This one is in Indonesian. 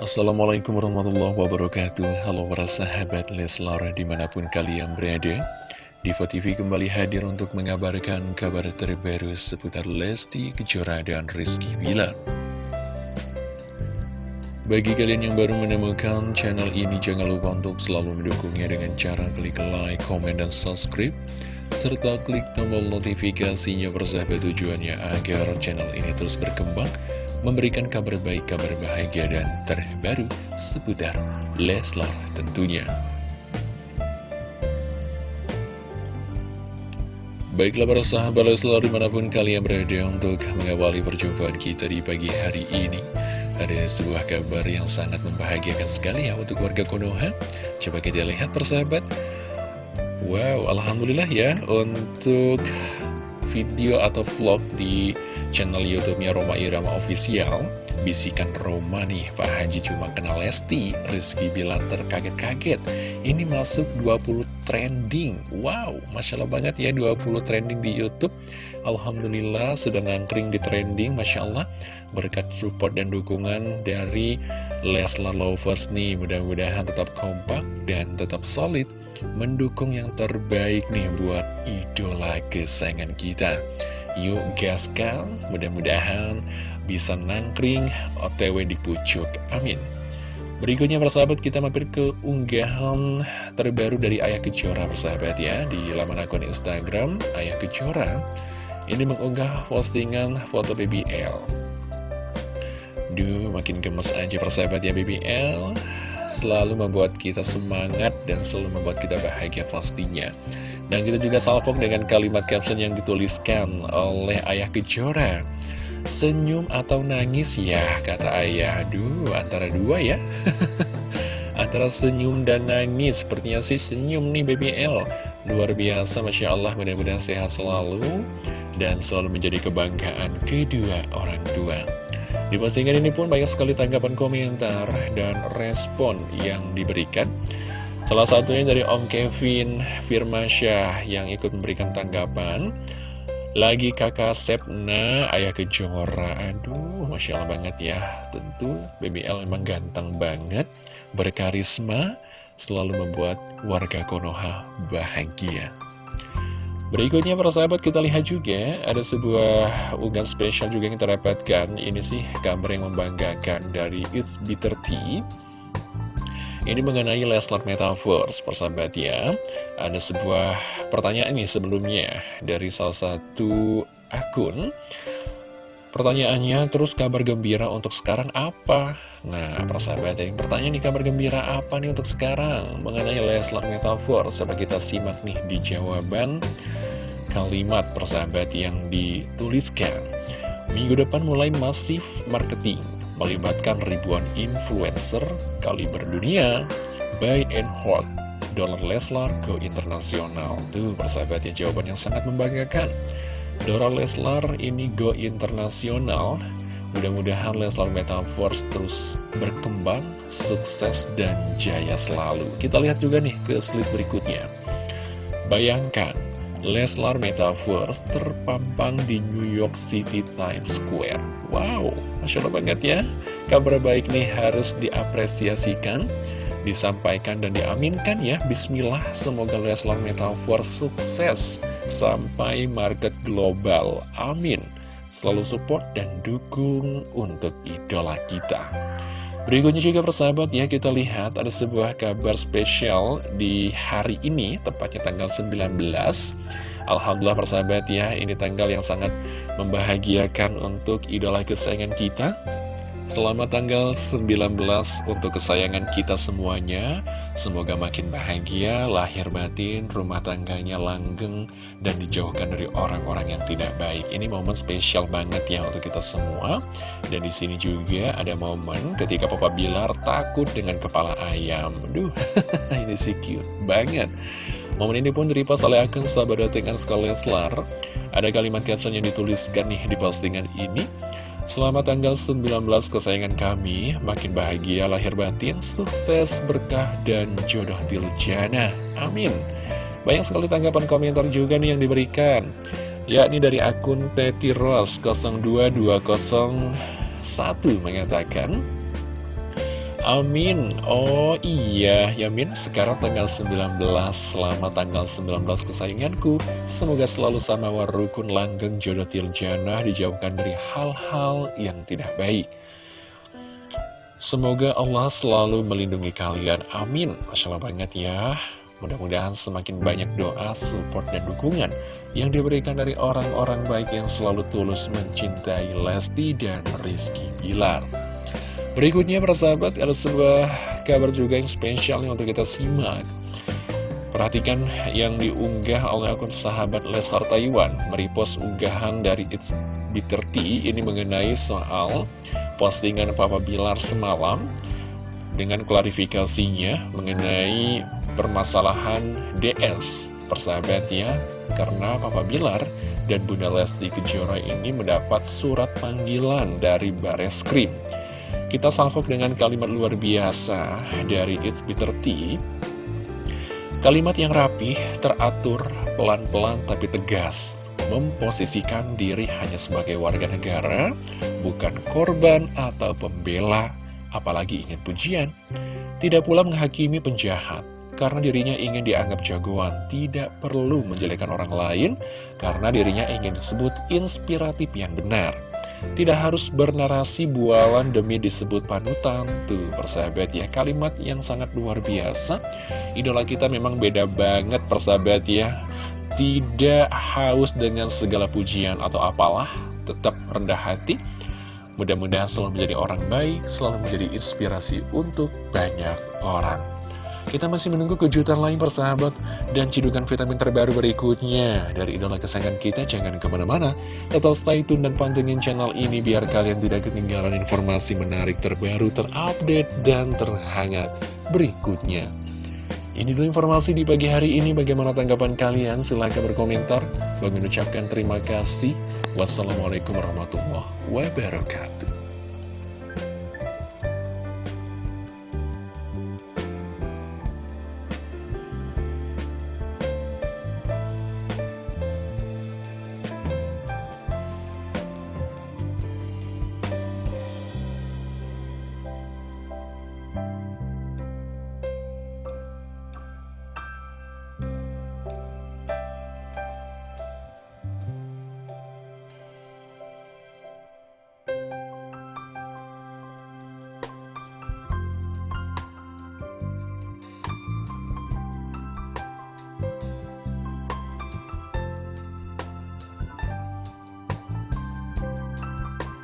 Assalamualaikum warahmatullahi wabarakatuh. Halo para sahabat Leslar di mana pun kalian berada Diva TV kembali hadir untuk mengabarkan kabar terbaru seputar Lesti Kejora dan Rizky Bilar. Bagi kalian yang baru menemukan channel ini jangan lupa untuk selalu mendukungnya dengan cara klik like, komen, dan subscribe serta klik tombol notifikasinya persahabat tujuannya agar channel ini terus berkembang memberikan kabar baik, kabar bahagia dan terbaru seputar Leslar tentunya. Baiklah para sahabat Leslar di mana pun kalian berada untuk mengawali perjumpaan kita di pagi hari ini Ada sebuah kabar yang sangat membahagiakan sekali ya untuk warga Konoha Coba kita lihat persahabat Wow, Alhamdulillah ya. Untuk video atau vlog di channel YouTube-nya Roma Irama Official Bisikan Roma nih, Pak Haji. Cuma kenal Lesti Rizky Bilar terkaget-kaget. Ini masuk 20 trending. Wow, Masya Allah banget ya 20 trending di Youtube. Alhamdulillah sudah ngangkring di trending Masya Allah Berkat support dan dukungan dari Leslar Lovers nih Mudah-mudahan tetap kompak dan tetap solid mendukung yang terbaik nih buat idola kesayangan kita. Yuk gaskan, mudah-mudahan bisa nangkring OTW di pucuk. Amin. Berikutnya persahabat kita mampir ke unggahan terbaru dari Ayah Kejora persahabat ya Di laman akun Instagram Ayah Kejora Ini mengunggah postingan foto BBL Duh makin gemes aja persahabat ya BBL selalu membuat kita semangat dan selalu membuat kita bahagia pastinya. Dan kita juga salvok dengan kalimat caption yang dituliskan oleh Ayah Kejora. Senyum atau nangis ya, kata ayah. Aduh, antara dua ya. antara senyum dan nangis. Sepertinya sih senyum nih BBL. Luar biasa, Masya Allah. Mudah-mudahan sehat selalu. Dan selalu menjadi kebanggaan kedua orang tua. Di postingan ini pun banyak sekali tanggapan komentar dan respon yang diberikan. Salah satunya dari Om Kevin Firmansyah yang ikut memberikan tanggapan. Lagi kakak Sepna, ayah kejora. Aduh, Masya Allah banget ya. Tentu BBL memang ganteng banget, berkarisma, selalu membuat warga Konoha bahagia. Berikutnya para sahabat kita lihat juga ada sebuah unggahan spesial juga yang kita dapatkan. Ini sih kabar yang membanggakan dari It's Bitter Tea. Ini mengenai Leslar Metaverse persahabat ya. Ada sebuah pertanyaan nih sebelumnya dari salah satu akun Pertanyaannya terus kabar gembira untuk sekarang apa? Nah persahabat yang pertanyaan nih kabar gembira apa nih untuk sekarang Mengenai Leslar Metaverse Coba kita simak nih di jawaban kalimat persahabat yang dituliskan. Minggu depan mulai masif marketing, melibatkan ribuan influencer kaliber dunia, buy and hold, dolar Leslar ke internasional. Tuh persahabat ya jawaban yang sangat membanggakan. Dolar Leslar ini go internasional, Mudah-mudahan Leslar Metaverse terus berkembang, sukses, dan jaya selalu. Kita lihat juga nih ke slide berikutnya. Bayangkan, Leslar Metaverse terpampang di New York City Times Square. Wow, Masya Allah banget ya. Kabar baik nih harus diapresiasikan, disampaikan dan diaminkan ya. Bismillah, semoga Leslar Metaverse sukses sampai market global. Amin. Selalu support dan dukung untuk idola kita. Berikutnya juga persahabat ya kita lihat ada sebuah kabar spesial di hari ini tepatnya tanggal 19 Alhamdulillah persahabat ya ini tanggal yang sangat membahagiakan untuk idola kesayangan kita Selamat tanggal 19 untuk kesayangan kita semuanya Semoga makin bahagia, lahir batin, rumah tangganya langgeng Dan dijauhkan dari orang-orang yang tidak baik. Ini momen spesial banget ya untuk kita semua. Dan di sini juga ada momen ketika Papa Bilar takut dengan kepala ayam. Duh, ini sih cute banget. Momen ini pun diripas oleh akun sahabat dengan Leslar Ada kalimat caption yang dituliskan nih di postingan ini Selamat tanggal 19 kesayangan kami, makin bahagia lahir batin, sukses, berkah, dan jodoh diljana. Amin. Banyak sekali tanggapan komentar juga nih yang diberikan. Yakni dari akun Petiros 02201 mengatakan, Amin. Oh iya Yamin sekarang tanggal 19 Selamat tanggal 19 kesayanganku. Semoga selalu sama warukun langgeng jodoh tiljana Dijauhkan dari hal-hal yang tidak baik. Semoga Allah selalu melindungi kalian. Amin. Masya Allah banget ya. Mudah-mudahan semakin banyak doa, support, dan dukungan yang diberikan dari orang-orang baik yang selalu tulus mencintai Lesti dan Rizky Bilar. Berikutnya persahabat ada sebuah kabar juga yang spesial nih untuk kita simak. Perhatikan yang diunggah oleh akun sahabat Lesar Taiwan. Meripos unggahan dari It's Bitter Tea ini mengenai soal postingan Papa Bilar semalam Dengan klarifikasinya mengenai permasalahan DS Persahabat ya Karena Papa Bilar dan Bunda Lesti Kejora ini mendapat surat panggilan dari Bareskrim kita salvok dengan kalimat luar biasa dari It's Bitter Tea. Kalimat yang rapih, teratur, pelan-pelan tapi tegas. Memposisikan diri hanya sebagai warga negara, bukan korban atau pembela, apalagi ingin pujian. Tidak pula menghakimi penjahat, karena dirinya ingin dianggap jagoan, tidak perlu menjelekan orang lain, karena dirinya ingin disebut inspiratif yang benar. Tidak harus bernarasi bualan demi disebut panutan. Tuh persahabat ya kalimat yang sangat luar biasa. Idola kita memang beda banget persahabat ya. Tidak haus dengan segala pujian atau apalah Tetap rendah hati. Mudah-mudahan selalu menjadi orang baik Selalu menjadi inspirasi untuk banyak orang kita masih menunggu kejutan lain persahabat Dan cidukan vitamin terbaru berikutnya Dari idola kesayangan kita Jangan ke mana-mana Tetap stay tune dan pantengin channel ini Biar kalian tidak ketinggalan informasi menarik terbaru Terupdate dan terhangat berikutnya ini dulu informasi di pagi hari ini. Bagaimana tanggapan kalian? Silahkan berkomentar. Bagi mengucapkan terima kasih. Wassalamualaikum warahmatullahi wabarakatuh.